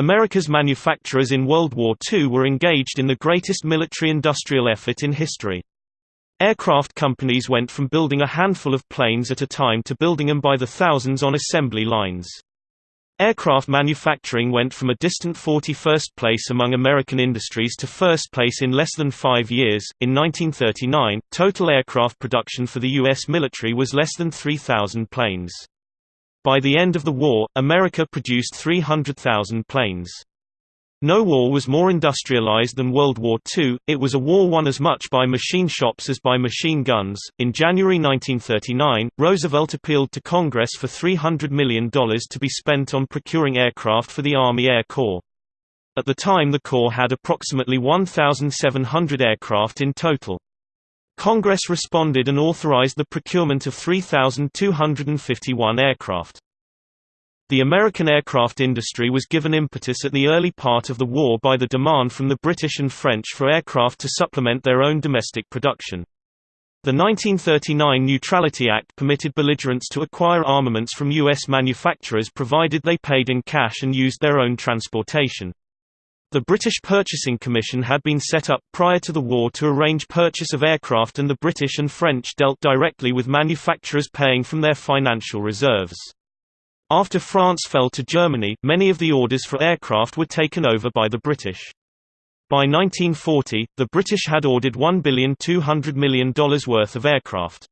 America's manufacturers in World War II were engaged in the greatest military-industrial effort in history. Aircraft companies went from building a handful of planes at a time to building them by the thousands on assembly lines. Aircraft manufacturing went from a distant 41st place among American industries to first place in less than five years. In 1939, total aircraft production for the U.S. military was less than 3,000 planes. By the end of the war, America produced 300,000 planes. No war was more industrialized than World War II, it was a war won as much by machine shops as by machine guns. In January 1939, Roosevelt appealed to Congress for $300 million to be spent on procuring aircraft for the Army Air Corps. At the time the Corps had approximately 1,700 aircraft in total. Congress responded and authorized the procurement of 3,251 aircraft. The American aircraft industry was given impetus at the early part of the war by the demand from the British and French for aircraft to supplement their own domestic production. The 1939 Neutrality Act permitted belligerents to acquire armaments from U.S. manufacturers provided they paid in cash and used their own transportation. The British Purchasing Commission had been set up prior to the war to arrange purchase of aircraft and the British and French dealt directly with manufacturers paying from their financial reserves. After France fell to Germany, many of the orders for aircraft were taken over by the British. By 1940, the British had ordered $1,200 million worth of aircraft.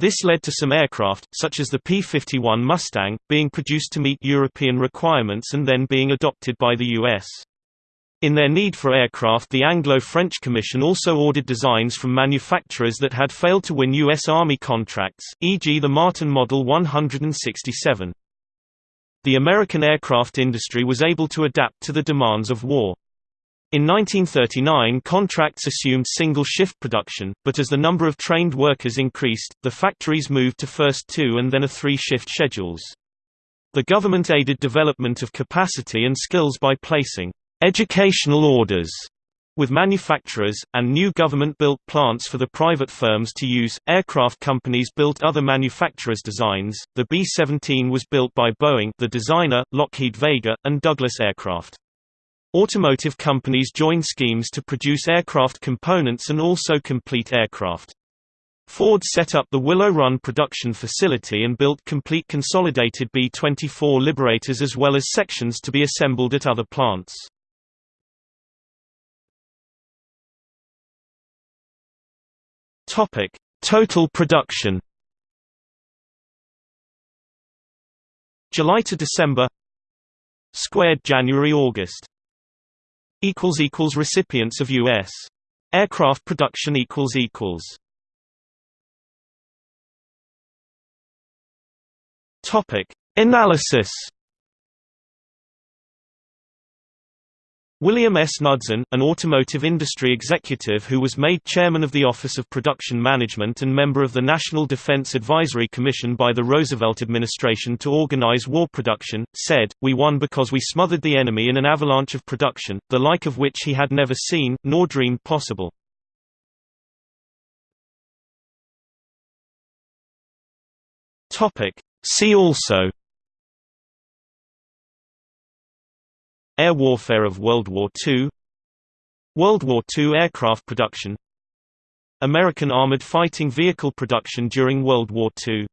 This led to some aircraft, such as the P-51 Mustang, being produced to meet European requirements and then being adopted by the U.S. In their need for aircraft the Anglo-French Commission also ordered designs from manufacturers that had failed to win U.S. Army contracts, e.g. the Martin Model 167 the American aircraft industry was able to adapt to the demands of war. In 1939 contracts assumed single-shift production, but as the number of trained workers increased, the factories moved to first two and then a three-shift schedules. The government aided development of capacity and skills by placing educational orders with manufacturers, and new government-built plants for the private firms to use, aircraft companies built other manufacturers' designs. The B-17 was built by Boeing the designer, Lockheed Vega, and Douglas Aircraft. Automotive companies joined schemes to produce aircraft components and also complete aircraft. Ford set up the Willow Run production facility and built complete consolidated B-24 Liberators as well as sections to be assembled at other plants. Topic: Total production. July to December. Squared January August. Equals equals recipients of U.S. aircraft production equals equals. Topic: Analysis. William S. Knudsen, an automotive industry executive who was made chairman of the Office of Production Management and member of the National Defense Advisory Commission by the Roosevelt administration to organize war production, said, We won because we smothered the enemy in an avalanche of production, the like of which he had never seen, nor dreamed possible. See also Air warfare of World War II World War II aircraft production American armored fighting vehicle production during World War II